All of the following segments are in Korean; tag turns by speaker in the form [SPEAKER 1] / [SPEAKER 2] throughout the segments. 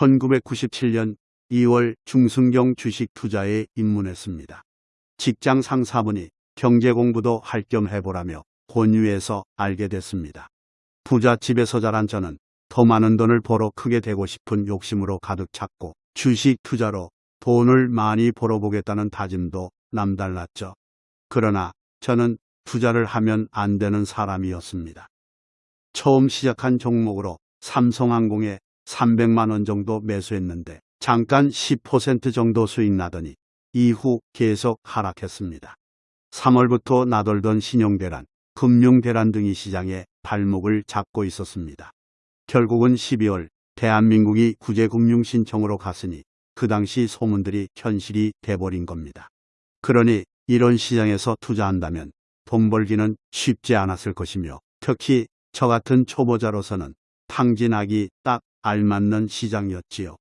[SPEAKER 1] 1997년 2월 중순경 주식 투자에 입문했습니다. 직장 상사분이 경제 공부도 할 겸 해보라며 권유해서 알게 됐습니다. 부잣집에서 자란 저는 더 많은 돈을 벌어 크게 되고 싶은 욕심으로 가득 찼고 주식 투자로 돈을 많이 벌어보겠다는 다짐도 남달랐죠. 그러나 저는 투자를 하면 안 되는 사람이었습니다. 처음 시작한 종목으로 삼성항공에 300만 원 정도 매수했는데 잠깐 10% 정도 수익 나더니 이후 계속 하락했습니다. 3월부터 나돌던 신용대란, 금융대란 등이 시장에 발목을 잡고 있었습니다. 결국은 12월 대한민국이 구제금융 신청으로 갔으니 그 당시 소문들이 현실이 돼버린 겁니다. 그러니 이런 시장에서 투자한다면 돈 벌기는 쉽지 않았을 것이며 특히 저 같은 초보자로서는 탕진하기 딱 알맞는 시장이었지요.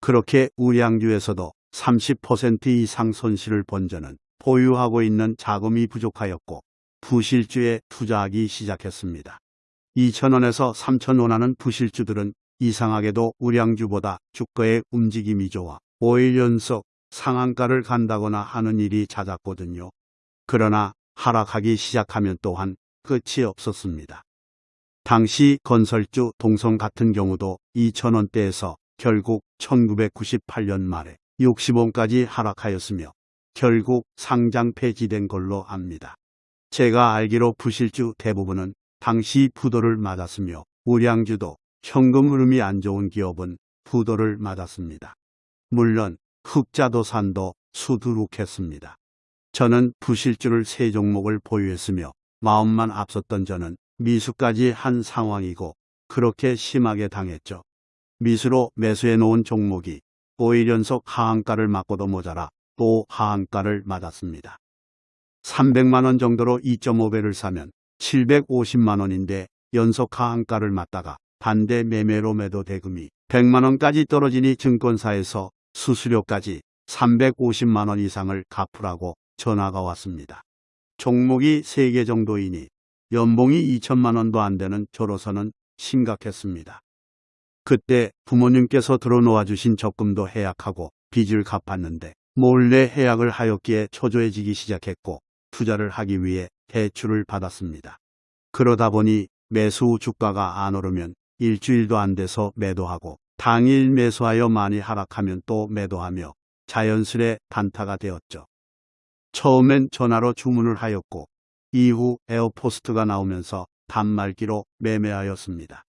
[SPEAKER 1] 그렇게 우량주에서도 30% 이상 손실을 본 저는 보유하고 있는 자금이 부족하였고 부실주에 투자하기 시작했습니다. 2천원에서 3천원 하는 부실주들은 이상하게도 우량주보다 주가의 움직임이 좋아 5일 연속 상한가를 간다거나 하는 일이 잦았거든요. 그러나 하락하기 시작하면 또한 끝이 없었습니다. 당시 건설주 동성 같은 경우도 2천원대에서 결국 1998년 말에 60원까지 하락하였으며 결국 상장 폐지된 걸로 압니다. 제가 알기로 부실주 대부분은 당시 부도를 맞았으며 우량주도 현금 흐름이 안 좋은 기업은 부도를 맞았습니다. 물론 흑자도산도 수두룩했습니다. 저는 부실주를 세 종목을 보유했으며 마음만 앞섰던 저는 미수까지 한 상황이고 그렇게 심하게 당했죠. 미수로 매수해 놓은 종목이 5일 연속 하한가를 맞고도 모자라 또 하한가를 맞았습니다. 300만원 정도로 2.5배를 사면 750만원인데 연속 하한가를 맞다가 반대 매매로 매도 대금이 100만원까지 떨어지니 증권사에서 수수료까지 350만원 이상을 갚으라고 전화가 왔습니다. 종목이 3개 정도이니 연봉이 2천만 원도 안 되는 저로서는 심각했습니다. 그때 부모님께서 들어놓아 주신 적금도 해약하고 빚을 갚았는데 몰래 해약을 하였기에 초조해지기 시작했고 투자를 하기 위해 대출을 받았습니다. 그러다 보니 매수 후 주가가 안 오르면 일주일도 안 돼서 매도하고 당일 매수하여 많이 하락하면 또 매도하며 자연스레 단타가 되었죠. 처음엔 전화로 주문을 하였고 이후 에어포스트가 나오면서 단말기로 매매하였습니다.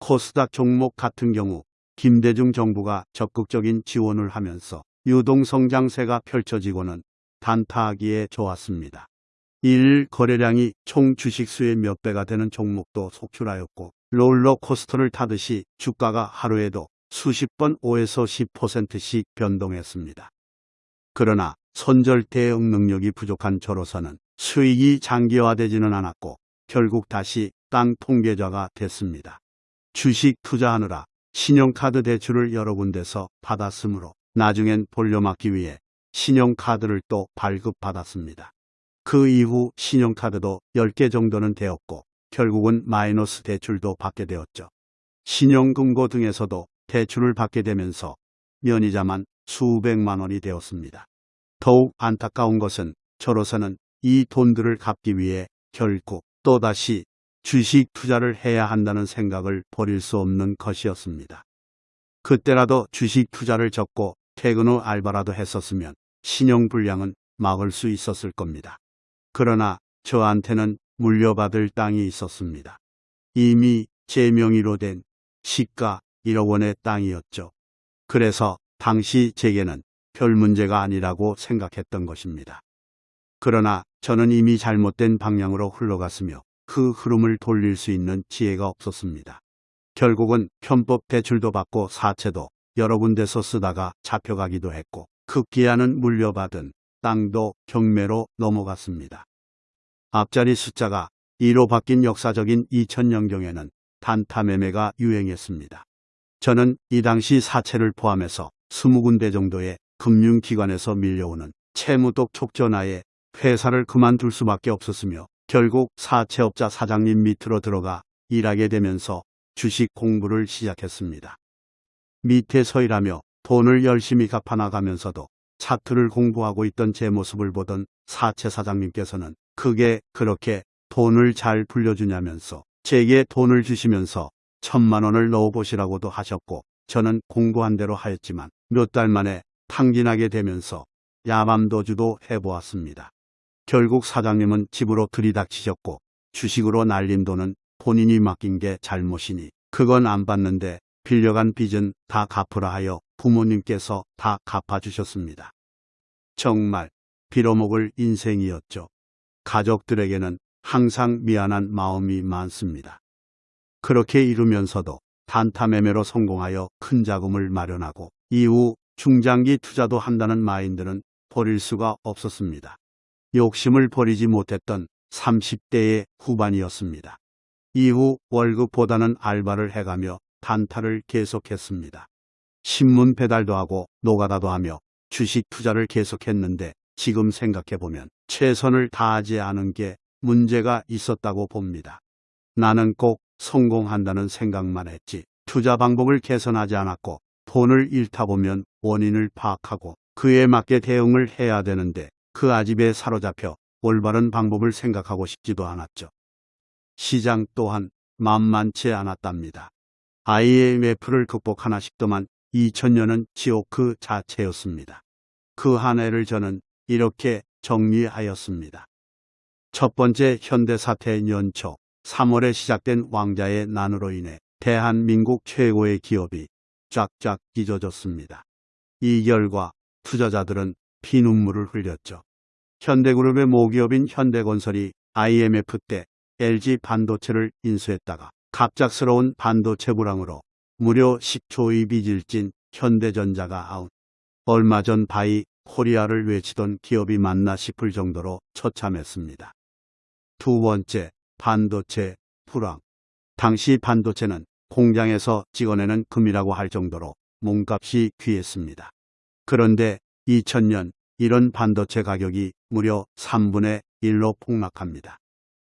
[SPEAKER 1] 코스닥 종목 같은 경우 김대중 정부가 적극적인 지원을 하면서 유동성장세가 펼쳐지고는 단타하기에 좋았습니다. 1일 거래량이 총 주식수의 몇 배가 되는 종목도 속출하였고 롤러코스터를 타듯이 주가가 하루에도 수십 번 5에서 10%씩 변동했습니다. 그러나 손절 대응 능력이 부족한 저로서는 수익이 장기화되지는 않았고 결국 다시 땅 통계자가 됐습니다. 주식 투자하느라 신용카드 대출을 여러 군데서 받았으므로 나중엔 돌려막기 위해 신용카드를 또 발급받았습니다. 그 이후 신용카드도 10개 정도는 되었고 결국은 마이너스 대출도 받게 되었죠. 신용금고 등에서도 대출을 받게 되면서 면이자만 수백만 원이 되었습니다. 더욱 안타까운 것은 저로서는 이 돈들을 갚기 위해 결국 또다시 주식 투자를 해야 한다는 생각을 버릴 수 없는 것이었습니다. 그때라도 주식 투자를 접고 퇴근 후 알바라도 했었으면 신용불량은 막을 수 있었을 겁니다. 그러나 저한테는 물려받을 땅이 있었습니다. 이미 제 명의로 된 시가 1억 원의 땅이었죠. 그래서 당시 제게는 별 문제가 아니라고 생각했던 것입니다. 그러나 저는 이미 잘못된 방향으로 흘러갔으며 그 흐름을 돌릴 수 있는 지혜가 없었습니다. 결국은 편법 대출도 받고 사채도 여러 군데서 쓰다가 잡혀가기도 했고 급기야는 물려받은 땅도 경매로 넘어갔습니다. 앞자리 숫자가 2로 바뀐 역사적인 2000년경에는 단타 매매가 유행했습니다. 저는 이 당시 사채를 포함해서 20군데 정도의 금융기관에서 밀려오는 채무독 촉전하에 회사를 그만둘 수밖에 없었으며 결국 사채업자 사장님 밑으로 들어가 일하게 되면서 주식 공부를 시작했습니다. 밑에 서 일하며 돈을 열심히 갚아나가면서도 차트를 공부하고 있던 제 모습을 보던 사채 사장님께서는 그게 그렇게 돈을 잘 불려주냐면서 제게 돈을 주시면서 천만 원을 넣어보시라고도 하셨고 저는 공부한 대로 하였지만 몇 달 만에 탕진하게 되면서 야밤도주도 해보았습니다. 결국 사장님은 집으로 들이닥치셨고 주식으로 날린 돈은 본인이 맡긴 게 잘못이니 그건 안 받는데 빌려간 빚은 다 갚으라 하여 부모님께서 다 갚아주셨습니다. 정말 빌어먹을 인생이었죠. 가족들에게는 항상 미안한 마음이 많습니다. 그렇게 이루면서도 단타 매매로 성공하여 큰 자금을 마련하고 이후 중장기 투자도 한다는 마인드는 버릴 수가 없었습니다. 욕심을 버리지 못했던 30대의 후반이었습니다. 이후 월급보다는 알바를 해가며 단타를 계속했습니다. 신문 배달도 하고 노가다도 하며 주식 투자를 계속했는데 지금 생각해보면 최선을 다하지 않은 게 문제가 있었다고 봅니다. 나는 꼭 성공한다는 생각만 했지 투자 방법을 개선하지 않았고 돈을 잃다 보면 원인을 파악하고 그에 맞게 대응을 해야 되는데 그 아집에 사로잡혀 올바른 방법을 생각하고 싶지도 않았죠. 시장 또한 만만치 않았답니다. IMF를 극복하나 싶더만 2000년은 지옥 그 자체였습니다. 그 한 해를 저는 이렇게 정리하였습니다. 첫 번째 현대사태 연초 3월에 시작된 왕자의 난으로 인해 대한민국 최고의 기업이 쫙쫙 잊어졌습니다. 이 결과 투자자들은 피눈물을 흘렸죠. 현대그룹의 모기업인 현대건설이 IMF 때 LG 반도체를 인수했다가 갑작스러운 반도체 불황으로 무려 10조의 빚을 진 현대전자가 아웃. 얼마 전 Buy Korea를 외치던 기업이 맞나 싶을 정도로 처참했습니다. 두 번째, 반도체 불황. 당시 반도체는 공장에서 찍어내는 금이라고 할 정도로 몸값이 귀했습니다. 그런데 2000년 이런 반도체 가격이 무려 3분의 1로 폭락합니다.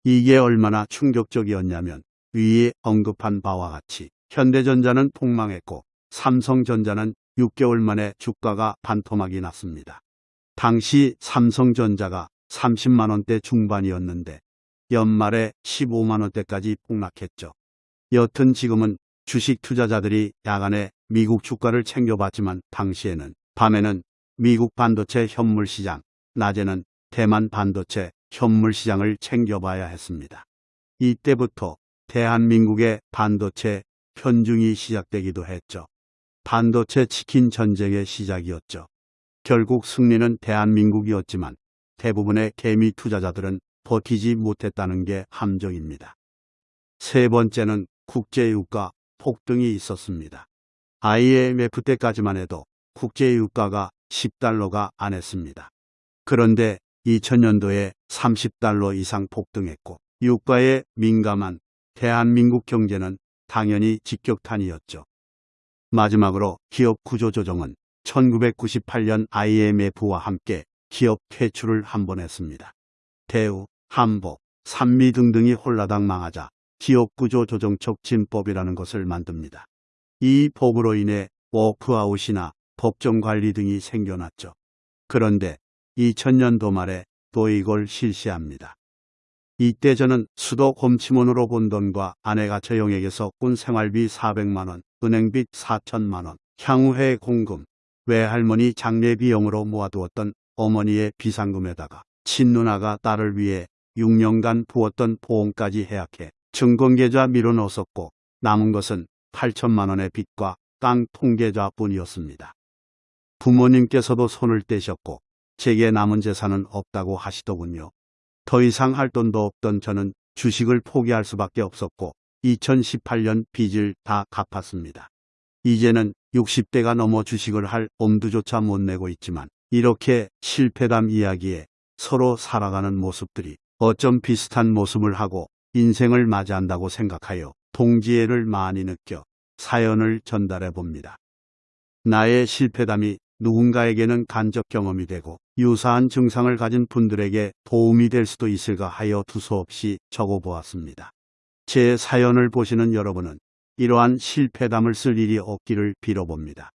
[SPEAKER 1] 이게 얼마나 충격적이었냐면 위에 언급한 바와 같이 현대전자는 폭망했고 삼성전자는 6개월 만에 주가가 반토막이 났습니다. 당시 삼성전자가 30만원대 중반이었는데 연말에 15만원대까지 폭락했죠. 여튼 지금은 주식 투자자들이 야간에 미국 주가를 챙겨봤지만 당시에는 밤에는 미국 반도체 현물 시장, 낮에는 대만 반도체 현물 시장을 챙겨봐야 했습니다. 이때부터 대한민국의 반도체 편중이 시작되기도 했죠. 반도체 치킨 전쟁의 시작이었죠. 결국 승리는 대한민국이었지만 대부분의 개미 투자자들은 버티지 못했다는 게 함정입니다. 세 번째는 국제유가 폭등이 있었습니다. IMF 때까지만 해도 국제유가가 10달러가 안 했습니다. 그런데 2000년도에 30달러 이상 폭등했고 유가에 민감한 대한민국 경제는 당연히 직격탄이었죠. 마지막으로 기업 구조조정은 1998년 IMF와 함께 기업 퇴출을 한 번 했습니다. 대우, 한복, 산미 등등이 홀라당 망하자 기업구조 조정촉진법이라는 것을 만듭니다. 이 법으로 인해 워크아웃이나 법정관리 등이 생겨났죠. 그런데 2000년도 말에 또 이걸 실시합니다. 이때 저는 수도 곰치문으로 본 돈과 아내가 저영에게서 꾼 생활비 400만원, 은행빚 4천만원, 향후회 공금, 외할머니 장례 비용으로 모아두었던 어머니의 비상금에다가 친누나가 딸을 위해 6년간 부었던 보험까지 해약해 증권계좌 밀어넣었고 남은 것은 8천만 원의 빚과 땅 통계좌뿐이었습니다. 부모님께서도 손을 떼셨고 제게 남은 재산은 없다고 하시더군요. 더 이상 할 돈도 없던 저는 주식을 포기할 수밖에 없었고 2018년 빚을 다 갚았습니다. 이제는 60대가 넘어 주식을 할 엄두조차 못 내고 있지만 이렇게 실패담 이야기에 서로 살아가는 모습들이 어쩜 비슷한 모습을 하고 인생을 맞이한다고 생각하여 동지애를 많이 느껴 사연을 전달해 봅니다. 나의 실패담이 누군가에게는 간접 경험이 되고 유사한 증상을 가진 분들에게 도움이 될 수도 있을까 하여 두서없이 적어 보았습니다. 제 사연을 보시는 여러분은 이러한 실패담을 쓸 일이 없기를 빌어봅니다.